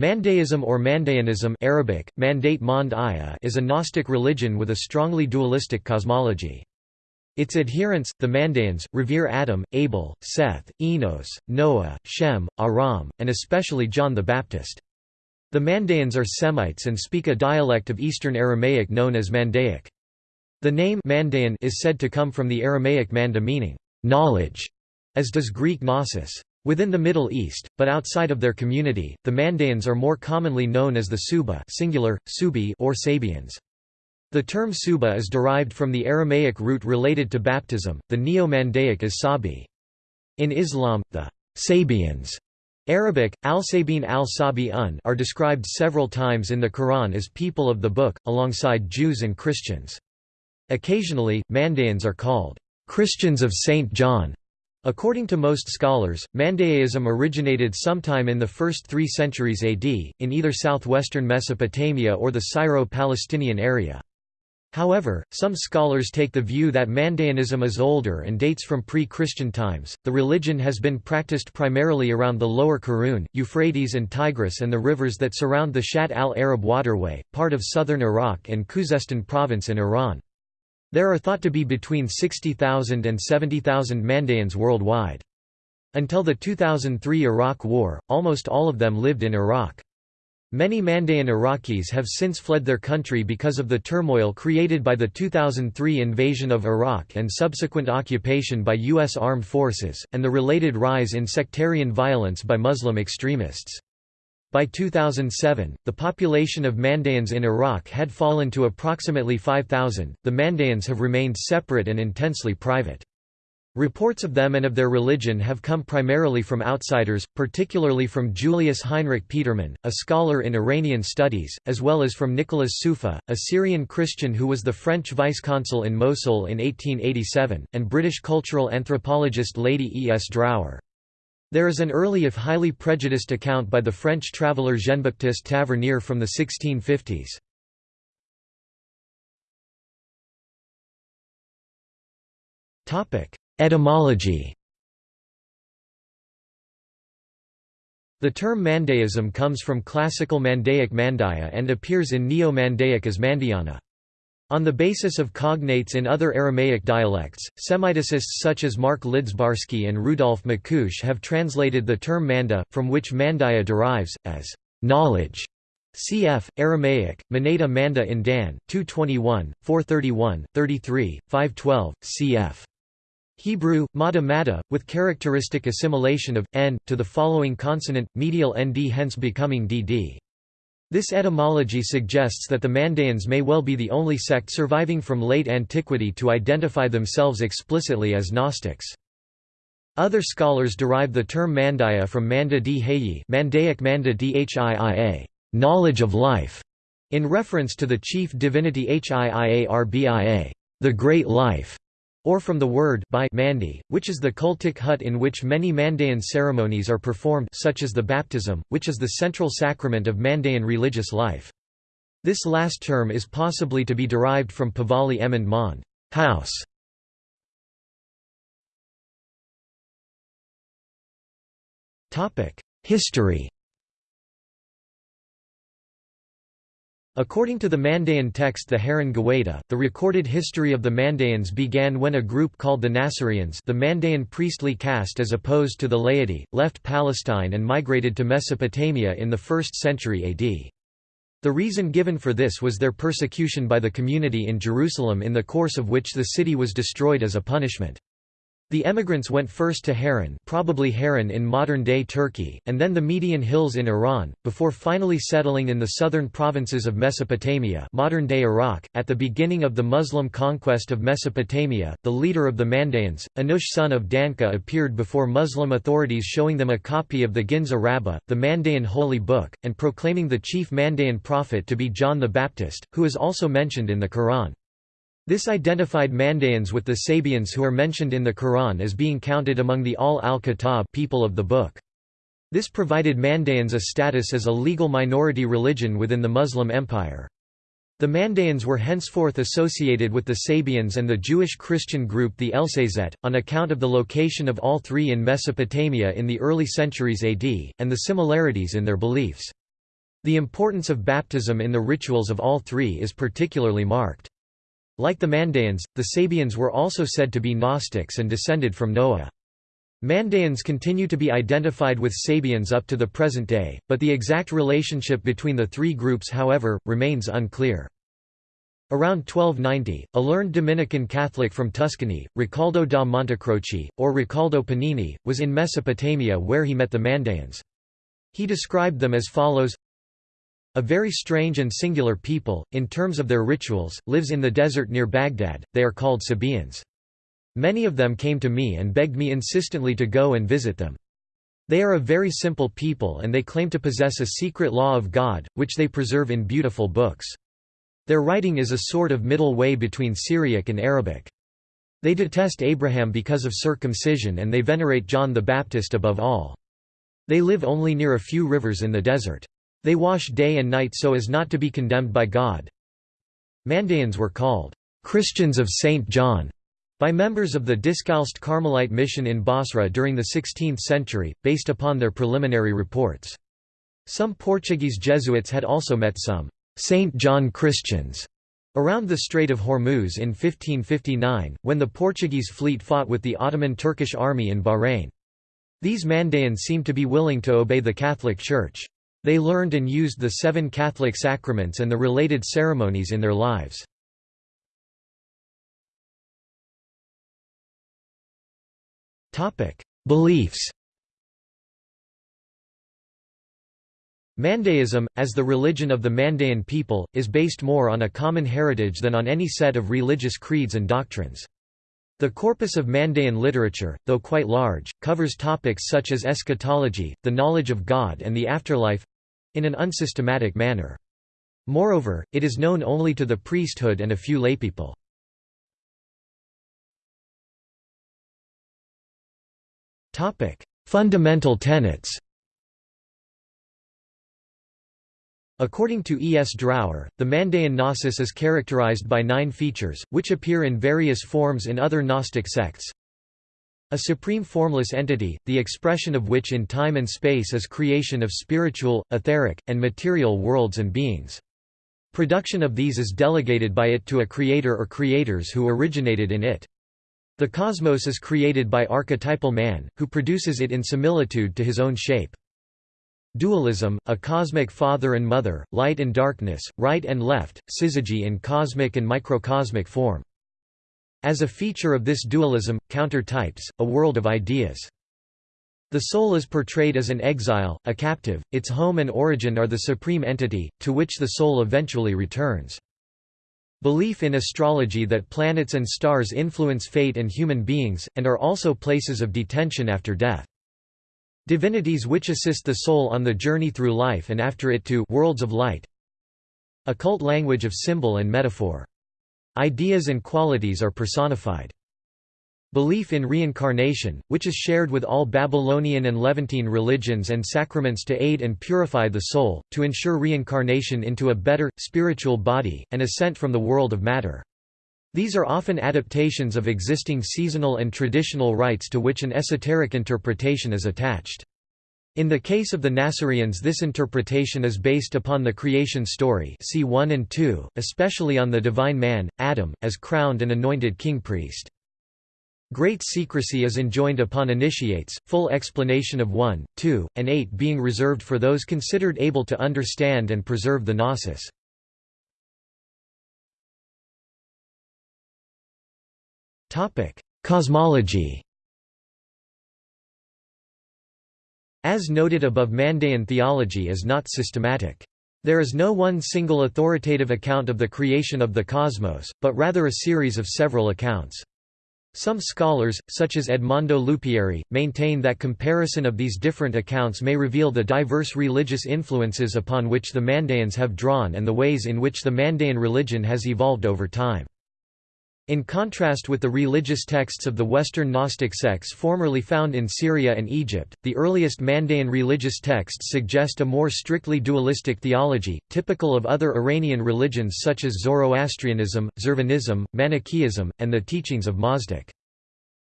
Mandaism or Mandaeanism Arabic, Mandate Mand is a Gnostic religion with a strongly dualistic cosmology. Its adherents, the Mandaeans, revere Adam, Abel, Seth, Enos, Noah, Shem, Aram, and especially John the Baptist. The Mandaeans are Semites and speak a dialect of Eastern Aramaic known as Mandaic. The name Mandaean is said to come from the Aramaic manda meaning, knowledge, as does Greek gnosis. Within the Middle East, but outside of their community, the Mandaeans are more commonly known as the Suba singular, Subi or Sabians. The term Suba is derived from the Aramaic root related to baptism, the Neo-Mandaic is Sabi. In Islam, the Sabians Arabic, al-Sabin al-Sabi un are described several times in the Quran as people of the book, alongside Jews and Christians. Occasionally, Mandaeans are called Christians of St. John According to most scholars, Mandaeism originated sometime in the first three centuries AD, in either southwestern Mesopotamia or the Syro-Palestinian area. However, some scholars take the view that Mandaeanism is older and dates from pre-Christian times. The religion has been practiced primarily around the Lower Karun, Euphrates and Tigris and the rivers that surround the Shatt al-Arab waterway, part of southern Iraq and Khuzestan province in Iran. There are thought to be between 60,000 and 70,000 Mandaeans worldwide. Until the 2003 Iraq War, almost all of them lived in Iraq. Many Mandaean Iraqis have since fled their country because of the turmoil created by the 2003 invasion of Iraq and subsequent occupation by U.S. armed forces, and the related rise in sectarian violence by Muslim extremists. By 2007, the population of Mandaeans in Iraq had fallen to approximately 5,000. The Mandaeans have remained separate and intensely private. Reports of them and of their religion have come primarily from outsiders, particularly from Julius Heinrich Petermann, a scholar in Iranian studies, as well as from Nicolas Siouffi, a Syrian Christian who was the French vice-consul in Mosul in 1887, and British cultural anthropologist Lady E. S. Drower. There is an early if highly prejudiced account by the French traveller Jean-Baptiste Tavernier from the 1650s. Etymology The term Mandaism comes from classical Mandaic Mandaya and appears in Neo-Mandaic as Mandiana. On the basis of cognates in other Aramaic dialects, Semiticists such as Mark Lidzbarski and Rudolf Macúch have translated the term manda, from which mandaya derives, as knowledge. Cf. Aramaic, Manada Manda in Dan, 221, 431, 33, 512, cf. Hebrew, mada mada, with characteristic assimilation of, n, to the following consonant, medial nd hence becoming dd. This etymology suggests that the Mandaeans may well be the only sect surviving from late antiquity to identify themselves explicitly as Gnostics. Other scholars derive the term Mandaya from Manda di Mandaic Manda dhia, knowledge of life, in reference to the chief divinity Hiiarbia, the great life or from the word by Mandi, which is the cultic hut in which many Mandaean ceremonies are performed such as the baptism, which is the central sacrament of Mandaean religious life. This last term is possibly to be derived from Pavali Emond Mond house". History According to the Mandaean text the Haran the recorded history of the Mandaeans began when a group called the Nasarians the Mandaean priestly caste as opposed to the laity, left Palestine and migrated to Mesopotamia in the 1st century AD. The reason given for this was their persecution by the community in Jerusalem in the course of which the city was destroyed as a punishment. The emigrants went first to Haran probably Haran in modern-day Turkey, and then the Median Hills in Iran, before finally settling in the southern provinces of Mesopotamia modern-day Iraq. At the beginning of the Muslim conquest of Mesopotamia, the leader of the Mandaeans, Anush son of Danka appeared before Muslim authorities showing them a copy of the Ginza Rabbah, the Mandaean holy book, and proclaiming the chief Mandaean prophet to be John the Baptist, who is also mentioned in the Quran. This identified Mandaeans with the Sabians who are mentioned in the Quran as being counted among the Al al-Kitab people of the book. This provided Mandaeans a status as a legal minority religion within the Muslim Empire. The Mandaeans were henceforth associated with the Sabians and the Jewish Christian group the Elsazet, on account of the location of all three in Mesopotamia in the early centuries AD, and the similarities in their beliefs. The importance of baptism in the rituals of all three is particularly marked. Like the Mandaeans, the Sabians were also said to be Gnostics and descended from Noah. Mandaeans continue to be identified with Sabians up to the present day, but the exact relationship between the three groups however, remains unclear. Around 1290, a learned Dominican Catholic from Tuscany, Riccoldo da Montecroce, or Riccoldo Pennini, was in Mesopotamia where he met the Mandaeans. He described them as follows a very strange and singular people, in terms of their rituals, lives in the desert near Baghdad, they are called Sabaeans. Many of them came to me and begged me insistently to go and visit them. They are a very simple people and they claim to possess a secret law of God, which they preserve in beautiful books. Their writing is a sort of middle way between Syriac and Arabic. They detest Abraham because of circumcision and they venerate John the Baptist above all. They live only near a few rivers in the desert. They wash day and night so as not to be condemned by God. Mandaeans were called Christians of St. John by members of the Discalced Carmelite mission in Basra during the 16th century, based upon their preliminary reports. Some Portuguese Jesuits had also met some St. John Christians around the Strait of Hormuz in 1559, when the Portuguese fleet fought with the Ottoman Turkish army in Bahrain. These Mandaeans seemed to be willing to obey the Catholic Church. They learned and used the seven Catholic sacraments and the related ceremonies in their lives. Beliefs Mandaeism, as the religion of the Mandaean people, is based more on a common heritage than on any set of religious creeds and doctrines. The corpus of Mandaean literature, though quite large, covers topics such as eschatology, the knowledge of God and the afterlife, in an unsystematic manner. Moreover, it is known only to the priesthood and a few laypeople. Fundamental tenets According to E. S. Drower, the Mandaean Gnosis is characterized by nine features, which appear in various forms in other Gnostic sects. A supreme formless entity, the expression of which in time and space is creation of spiritual, etheric, and material worlds and beings. Production of these is delegated by it to a creator or creators who originated in it. The cosmos is created by archetypal man, who produces it in similitude to his own shape. Dualism, a cosmic father and mother, light and darkness, right and left, syzygy in cosmic and microcosmic form. As a feature of this dualism, counter-types, a world of ideas. The soul is portrayed as an exile, a captive, its home and origin are the supreme entity, to which the soul eventually returns. Belief in astrology that planets and stars influence fate and human beings, and are also places of detention after death. Divinities which assist the soul on the journey through life and after it to worlds of light. Occult language of symbol and metaphor. Ideas and qualities are personified. Belief in reincarnation, which is shared with all Babylonian and Levantine religions and sacraments to aid and purify the soul, to ensure reincarnation into a better, spiritual body, and ascent from the world of matter. These are often adaptations of existing seasonal and traditional rites to which an esoteric interpretation is attached. In the case of the Nasarians this interpretation is based upon the creation story see 1 and 2, especially on the divine man, Adam, as crowned and anointed king-priest. Great secrecy is enjoined upon initiates, full explanation of 1, 2, and 8 being reserved for those considered able to understand and preserve the gnosis. Cosmology As noted above Mandaean theology is not systematic. There is no one single authoritative account of the creation of the cosmos, but rather a series of several accounts. Some scholars, such as Edmondo Lupieri, maintain that comparison of these different accounts may reveal the diverse religious influences upon which the Mandaeans have drawn and the ways in which the Mandaean religion has evolved over time. In contrast with the religious texts of the Western Gnostic sects formerly found in Syria and Egypt, the earliest Mandaean religious texts suggest a more strictly dualistic theology, typical of other Iranian religions such as Zoroastrianism, Zurvanism, Manichaeism, and the teachings of Mazdak.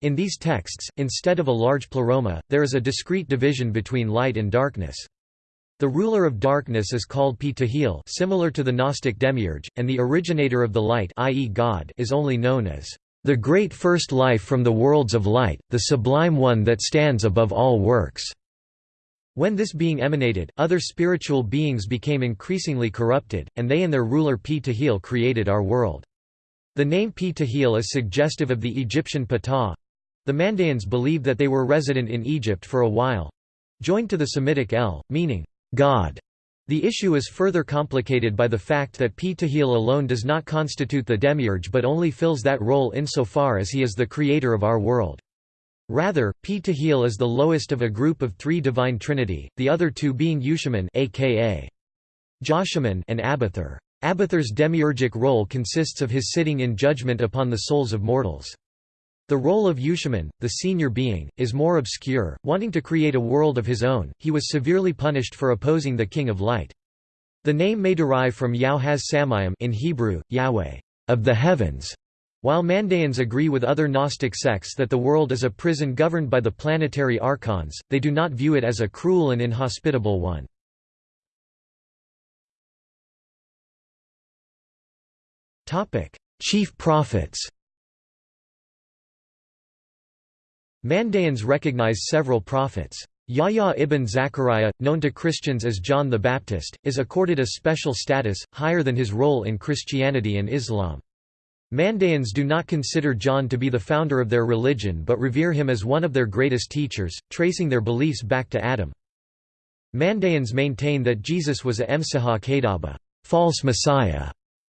In these texts, instead of a large pleroma, there is a discrete division between light and darkness. The ruler of darkness is called Ptahil similar to the Gnostic demiurge, and the originator of the light i.e. God is only known as the great first life from the worlds of light, the sublime one that stands above all works. When this being emanated, other spiritual beings became increasingly corrupted, and they and their ruler Ptahil created our world. The name Ptahil is suggestive of the Egyptian Ptah. The Mandaeans believe that they were resident in Egypt for a while, joined to the Semitic El, meaning God. The issue is further complicated by the fact that Ptahil alone does not constitute the demiurge but only fills that role insofar as he is the creator of our world. Rather, Ptahil is the lowest of a group of three divine trinity, the other two being Yushamin aka Joshamin and Abathur. Abathur's demiurgic role consists of his sitting in judgment upon the souls of mortals. The role of Yushamin, the senior being, is more obscure, wanting to create a world of his own, he was severely punished for opposing the King of Light. The name may derive from Yahweh Samayim in Hebrew, Yahweh, of the heavens, while Mandaeans agree with other Gnostic sects that the world is a prison governed by the planetary archons, they do not view it as a cruel and inhospitable one. Chief prophets Mandaeans recognize several prophets. Yahya ibn Zachariah, known to Christians as John the Baptist, is accorded a special status, higher than his role in Christianity and Islam. Mandaeans do not consider John to be the founder of their religion but revere him as one of their greatest teachers, tracing their beliefs back to Adam. Mandaeans maintain that Jesus was a Emsihah Kadaba false messiah",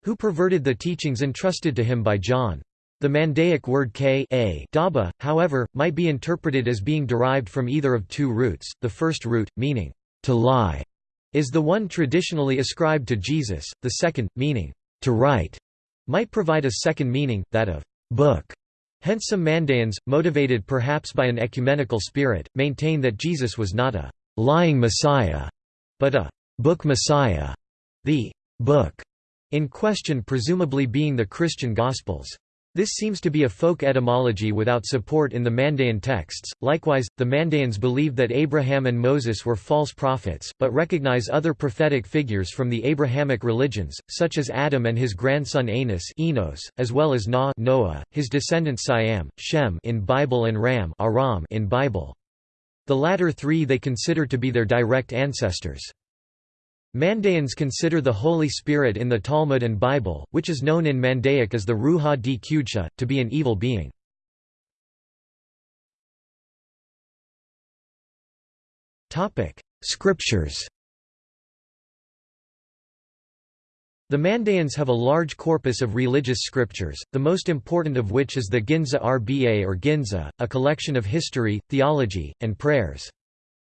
who perverted the teachings entrusted to him by John. The Mandaic word k a daba, however, might be interpreted as being derived from either of two roots. The first root, meaning, to lie, is the one traditionally ascribed to Jesus, the second, meaning, to write, might provide a second meaning, that of book. Hence some Mandaeans, motivated perhaps by an ecumenical spirit, maintain that Jesus was not a lying Messiah, but a book Messiah, the book in question presumably being the Christian Gospels. This seems to be a folk etymology without support in the Mandaean texts. Likewise, the Mandaeans believe that Abraham and Moses were false prophets, but recognize other prophetic figures from the Abrahamic religions, such as Adam and his grandson Anas Enos, as well as Na Noah, his descendants Siam, Shem in Bible and Ram Aram in Bible. The latter three they consider to be their direct ancestors. Mandaeans consider the Holy Spirit in the Talmud and Bible, which is known in Mandaic as the Ruha di Qudsha, to be an evil being. Scriptures The Mandaeans have a large corpus of religious scriptures, the most important of which is the Ginza Rba or Ginza, a collection of history, theology, and prayers.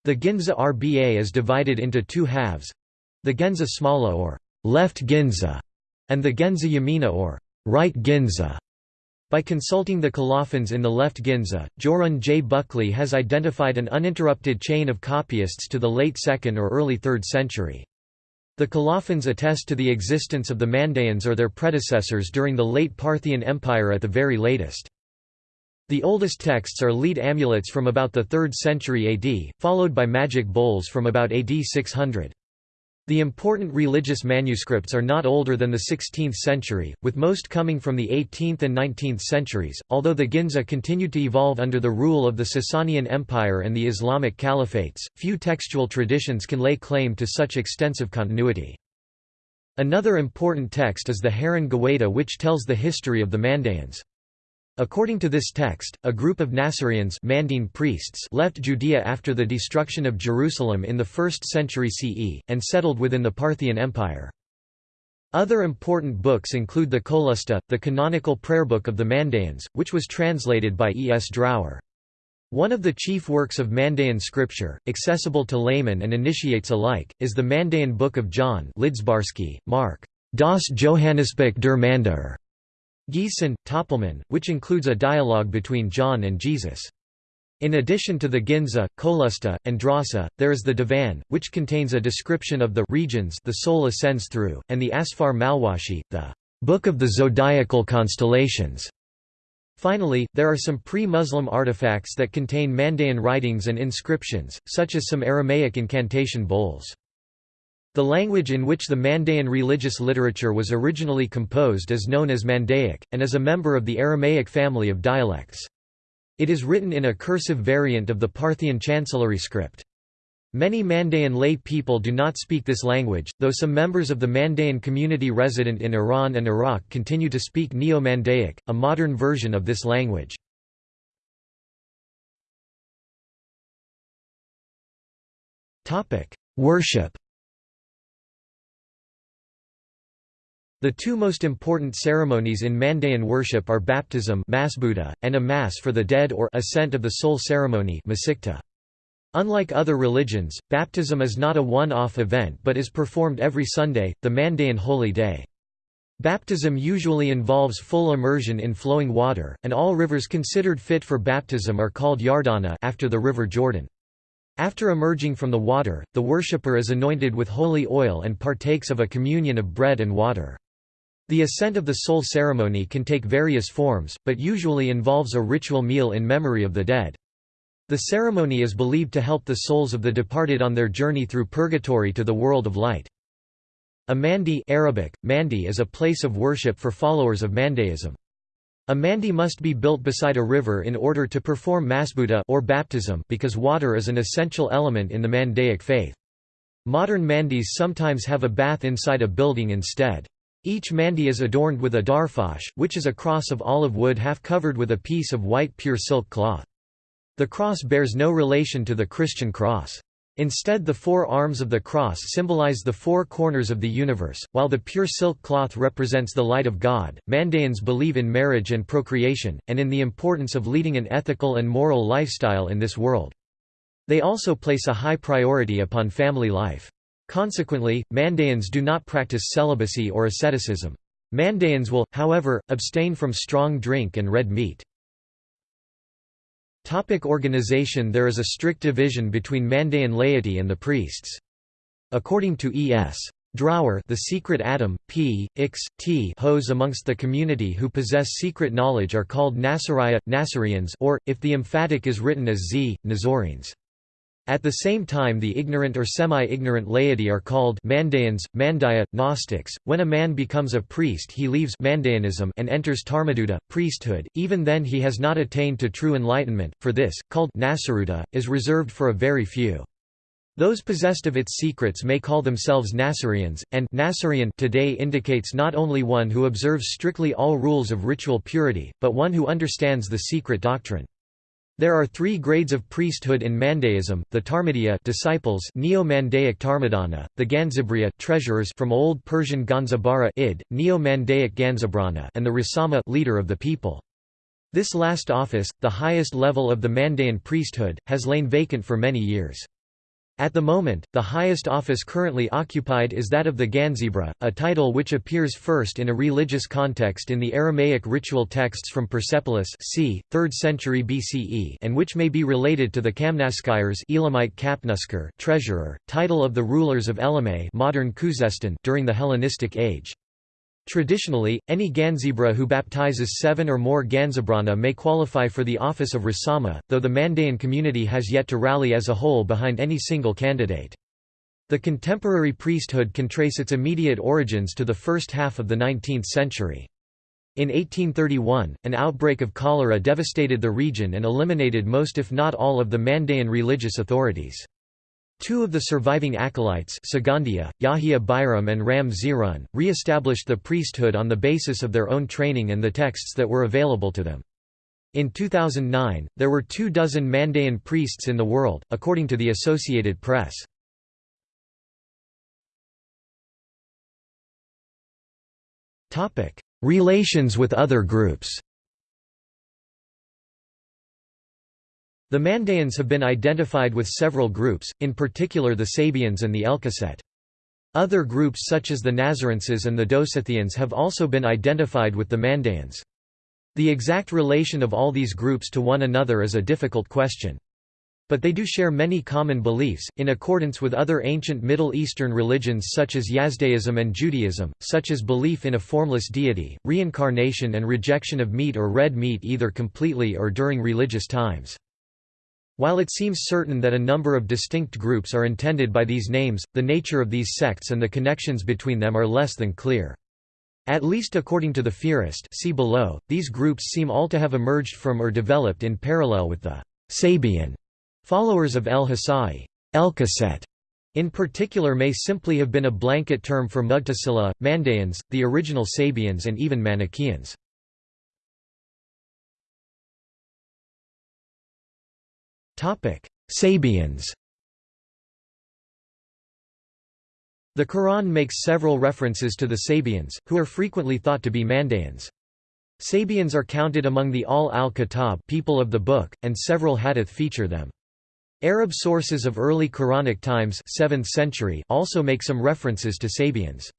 The Ginza Rba is divided into two halves, the Ginza Smala or left Ginza, and the Ginza Yamina or right Ginza. By consulting the colophons in the left Ginza, Jorunn J. Buckley has identified an uninterrupted chain of copyists to the late 2nd or early 3rd century. The colophons attest to the existence of the Mandaeans or their predecessors during the late Parthian Empire at the very latest. The oldest texts are lead amulets from about the 3rd century AD, followed by magic bowls from about AD 600. The important religious manuscripts are not older than the 16th century, with most coming from the 18th and 19th centuries. Although the Ginza continued to evolve under the rule of the Sasanian Empire and the Islamic Caliphates, few textual traditions can lay claim to such extensive continuity. Another important text is the Haran Gawaita which tells the history of the Mandaeans. According to this text, a group of Nasirians Mandine priests left Judea after the destruction of Jerusalem in the 1st century CE, and settled within the Parthian Empire. Other important books include the Qolusta, the canonical prayer book of the Mandaeans, which was translated by E. S. Drower. One of the chief works of Mandaean scripture, accessible to laymen and initiates alike, is the Mandaean Book of John Lidzbarski, Mark. Das Johannesbuch der Mandaer, Giesen, Töpelmann, which includes a dialogue between John and Jesus. In addition to the Ginza, Qolusta, and Drasa, there is the Divan, which contains a description of the regions the soul ascends through, and the Asfar Malwashi, the Book of the Zodiacal Constellations. Finally, there are some pre-Muslim artifacts that contain Mandaean writings and inscriptions, such as some Aramaic incantation bowls. The language in which the Mandaean religious literature was originally composed is known as Mandaic, and is a member of the Aramaic family of dialects. It is written in a cursive variant of the Parthian chancellery script. Many Mandaean lay people do not speak this language, though some members of the Mandaean community resident in Iran and Iraq continue to speak Neo-Mandaic, a modern version of this language. Worship The two most important ceremonies in Mandaean worship are baptism and a mass for the dead or ascent of the soul ceremony Unlike other religions, baptism is not a one-off event but is performed every Sunday, the Mandaean holy day. Baptism usually involves full immersion in flowing water, and all rivers considered fit for baptism are called Yardana after the river Jordan. After emerging from the water, the worshipper is anointed with holy oil and partakes of a communion of bread and water. The ascent of the soul ceremony can take various forms, but usually involves a ritual meal in memory of the dead. The ceremony is believed to help the souls of the departed on their journey through purgatory to the world of light. A mandi Arabic, mandi is a place of worship for followers of Mandaism. A mandi must be built beside a river in order to perform masbuta or baptism because water is an essential element in the Mandaic faith. Modern mandis sometimes have a bath inside a building instead. Each mandi is adorned with a darfash, which is a cross of olive wood half covered with a piece of white pure silk cloth. The cross bears no relation to the Christian cross. Instead the four arms of the cross symbolize the four corners of the universe, while the pure silk cloth represents the light of God. Mandaeans believe in marriage and procreation, and in the importance of leading an ethical and moral lifestyle in this world. They also place a high priority upon family life. Consequently, Mandaeans do not practice celibacy or asceticism. Mandaeans will, however, abstain from strong drink and red meat. Topic organization There is a strict division between Mandaean laity and the priests. According to E.S. Drower the secret atom, p, x, t hos amongst the community who possess secret knowledge are called Nasariya, Nasareans or, if the emphatic is written as z, Nazoreans. At the same time the ignorant or semi-ignorant laity are called Mandaeans, Mandaya, Gnostics. When a man becomes a priest he leaves Mandaeanism and enters Tarmaduta, priesthood, even then he has not attained to true enlightenment, for this, called Nasaruta, is reserved for a very few. Those possessed of its secrets may call themselves Nasareans, and Nasarean today indicates not only one who observes strictly all rules of ritual purity, but one who understands the secret doctrine. There are three grades of priesthood in Mandaism: the Tarmadiya disciples, Neo-Mandaic Tarmadana; the Ganzibriya treasurers from Old Persian Ganzabara id, Neo-Mandaic Ganzabrana, and the Rasama leader of the people. This last office, the highest level of the Mandaean priesthood, has lain vacant for many years. At the moment, the highest office currently occupied is that of the Ganzibra, a title which appears first in a religious context in the Aramaic ritual texts from Persepolis c. 3rd century BCE and which may be related to the Kamnaskires Elamite Kapnusker treasurer, title of the rulers of Elymais modern during the Hellenistic age. Traditionally, any Ganzibra who baptizes seven or more Ganzabrana may qualify for the office of Rasama, though the Mandaean community has yet to rally as a whole behind any single candidate. The contemporary priesthood can trace its immediate origins to the first half of the 19th century. In 1831, an outbreak of cholera devastated the region and eliminated most if not all of the Mandaean religious authorities. Two of the surviving acolytes Sagandia, Yahia Bihram and Ram Zihrun, re-established the priesthood on the basis of their own training and the texts that were available to them. In 2009, there were two dozen Mandaean priests in the world, according to the Associated Press. Relations with other groups The Mandaeans have been identified with several groups, in particular the Sabians and the Elkoset. Other groups such as the Nazarenses and the Dosithians have also been identified with the Mandaeans. The exact relation of all these groups to one another is a difficult question. But they do share many common beliefs, in accordance with other ancient Middle Eastern religions such as Yazdaism and Judaism, such as belief in a formless deity, reincarnation and rejection of meat or red meat either completely or during religious times. While it seems certain that a number of distinct groups are intended by these names, the nature of these sects and the connections between them are less than clear. At least according to the Fihrist see below, these groups seem all to have emerged from or developed in parallel with the Sabian followers of Elkasai. Elkeset in particular may simply have been a blanket term for Mughtasila, Mandaeans, the original Sabians and even Manichaeans. Sabians The Quran makes several references to the Sabians, who are frequently thought to be Mandaeans. Sabians are counted among the Ahl al-Kitab people of the book, and several hadith feature them. Arab sources of early Quranic times 7th century also make some references to Sabians.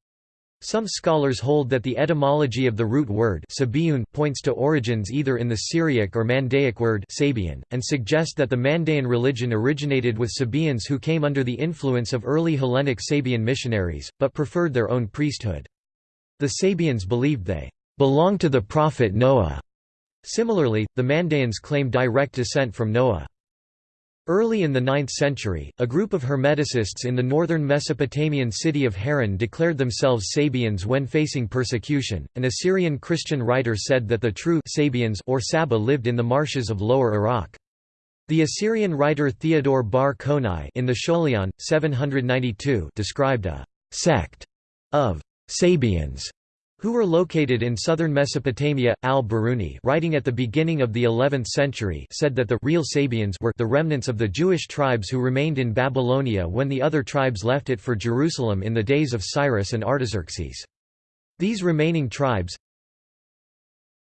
Some scholars hold that the etymology of the root word points to origins either in the Syriac or Mandaic word Sabian, and suggest that the Mandaean religion originated with Sabians who came under the influence of early Hellenic Sabian missionaries, but preferred their own priesthood. The Sabians believed they belonged to the prophet Noah. Similarly, the Mandaeans claim direct descent from Noah. Early in the 9th century, a group of Hermeticists in the northern Mesopotamian city of Haran declared themselves Sabians when facing persecution. An Assyrian Christian writer said that the true Sabians or Saba lived in the marshes of Lower Iraq. The Assyrian writer Theodore Bar Konai in the Scholion, 792 described a sect of Sabians who were located in southern Mesopotamia. Al-Biruni writing at the beginning of the 11th century said that the real Sabians were the remnants of the Jewish tribes who remained in Babylonia when the other tribes left it for Jerusalem in the days of Cyrus and Artaxerxes. These remaining tribes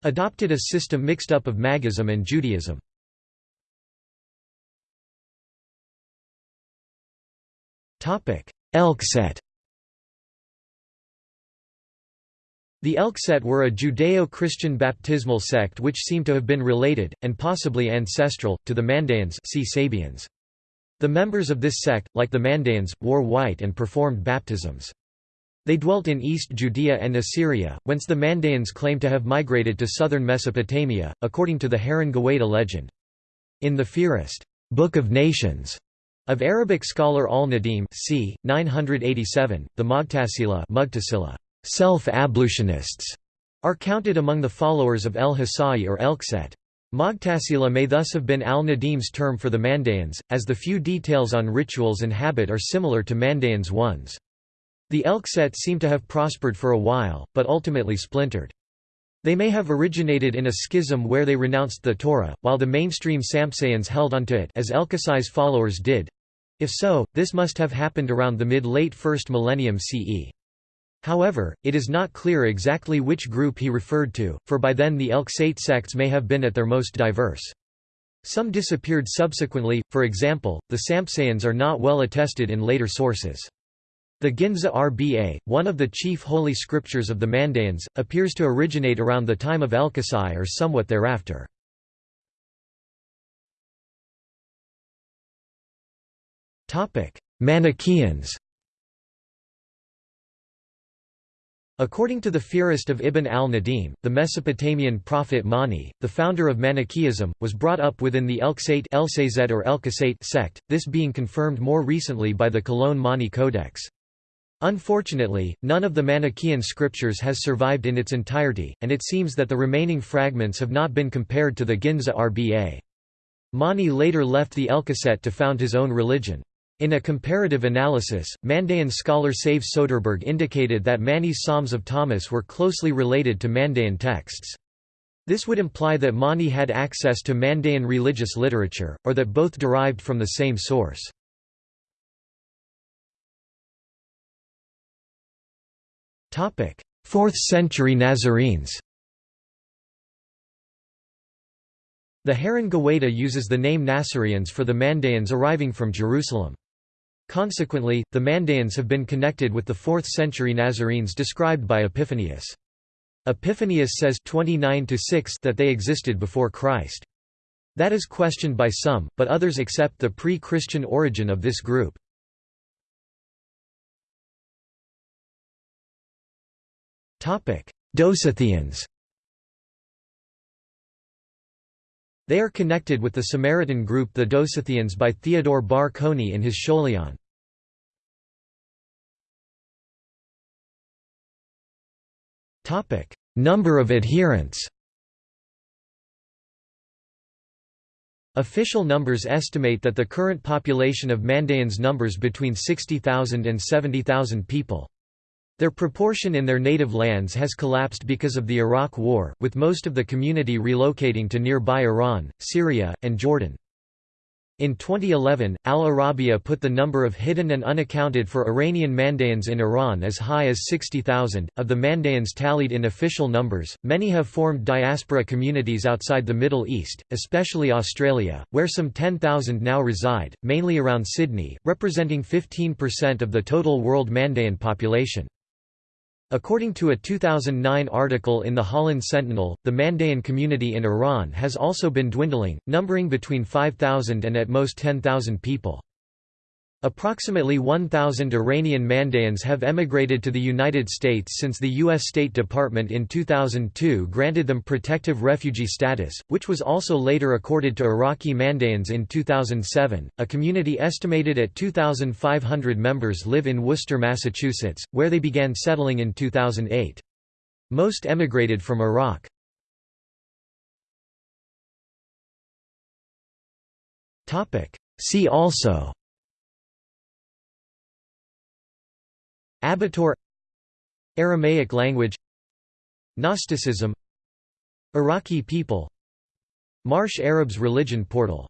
adopted a system mixed up of Magism and Judaism. Elkset The Elkset were a Judeo-Christian baptismal sect which seem to have been related, and possibly ancestral, to the Mandaeans see Sabians. The members of this sect, like the Mandaeans, wore white and performed baptisms. They dwelt in East Judea and Assyria, whence the Mandaeans claim to have migrated to southern Mesopotamia, according to the Haran Gawaita legend. In the Fihrist Book of Nations of Arabic scholar al-Nadim c. 987, the Mughtasila self-ablutionists are counted among the followers of Elkasai or Elkset. Mughtasila may thus have been al-Nadim's term for the Mandaeans, as the few details on rituals and habit are similar to Mandaeans' ones. The Elkset seem to have prospered for a while, but ultimately splintered. They may have originated in a schism where they renounced the Torah, while the mainstream Sampsaeans held onto it as Elkasai's followers did. If so, this must have happened around the mid-late 1st millennium CE. However, it is not clear exactly which group he referred to, for by then the Elksate sects may have been at their most diverse. Some disappeared subsequently, for example, the Sampsaeans are not well attested in later sources. The Ginza Rba, one of the chief holy scriptures of the Mandaeans, appears to originate around the time of Elkasai or somewhat thereafter. Manichaeans According to the Fihrist of Ibn al-Nadim, the Mesopotamian prophet Mani, the founder of Manichaeism, was brought up within the Elksate or sect, this being confirmed more recently by the Cologne Mani Codex. Unfortunately, none of the Manichaean scriptures has survived in its entirety, and it seems that the remaining fragments have not been compared to the Ginza Rba. Mani later left the Elkasate to found his own religion. In a comparative analysis, Mandaean scholar Säve-Söderbergh indicated that Mani's Psalms of Thomas were closely related to Mandaean texts. This would imply that Mani had access to Mandaean religious literature, or that both derived from the same source. Topic: 4th century Nazarenes. The Haran Gawaita uses the name Nasarians for the Mandaeans arriving from Jerusalem. Consequently, the Mandaeans have been connected with the 4th century Nazarenes described by Epiphanius. Epiphanius says 29 that they existed before Christ. That is questioned by some, but others accept the pre-Christian origin of this group. Dosithians They are connected with the Samaritan group the Dosithians by Theodore Bar Konai in his Scholion. Number of adherents Official numbers estimate that the current population of Mandaeans numbers between 60,000 and 70,000 people. Their proportion in their native lands has collapsed because of the Iraq War, with most of the community relocating to nearby Iran, Syria, and Jordan. In 2011, Al Arabiya put the number of hidden and unaccounted for Iranian Mandaeans in Iran as high as 60,000. Of the Mandaeans tallied in official numbers, many have formed diaspora communities outside the Middle East, especially Australia, where some 10,000 now reside, mainly around Sydney, representing 15% of the total world Mandaean population. According to a 2009 article in the Holland Sentinel, the Mandaean community in Iran has also been dwindling, numbering between 5,000 and at most 10,000 people. Approximately 1,000 Iranian Mandaeans have emigrated to the United States since the U.S. State Department in 2002 granted them protective refugee status, which was also later accorded to Iraqi Mandaeans in 2007. A community estimated at 2,500 members live in Worcester, Massachusetts, where they began settling in 2008. Most emigrated from Iraq. See also Abathur Aramaic language Gnosticism Iraqi people Marsh Arabs religion portal